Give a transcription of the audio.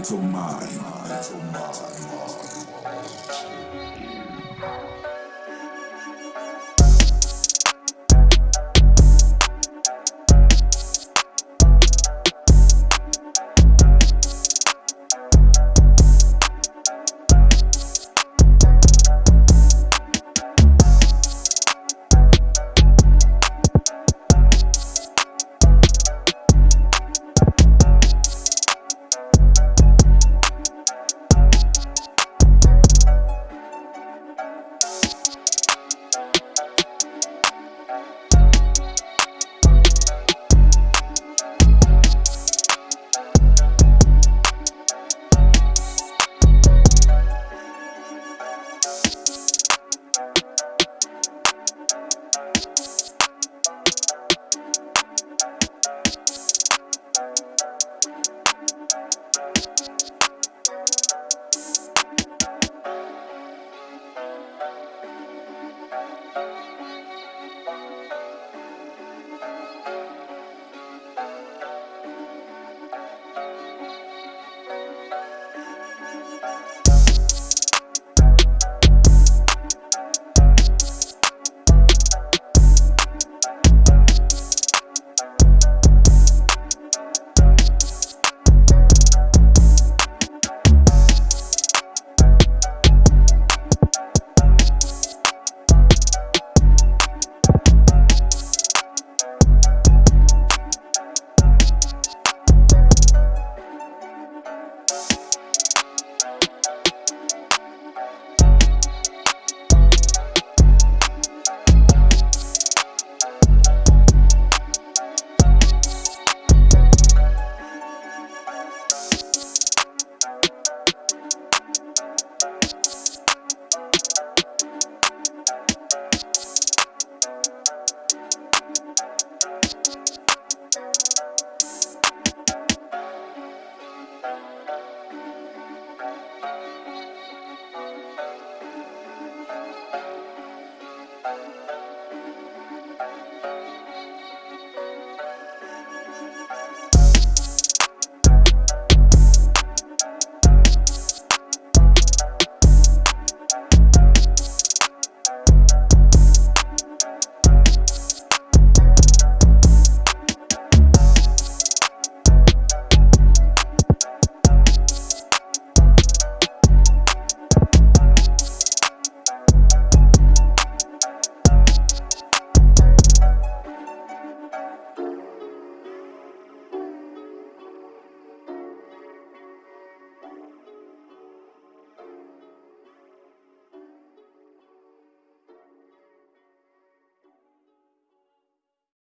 mental mind. Mental mind.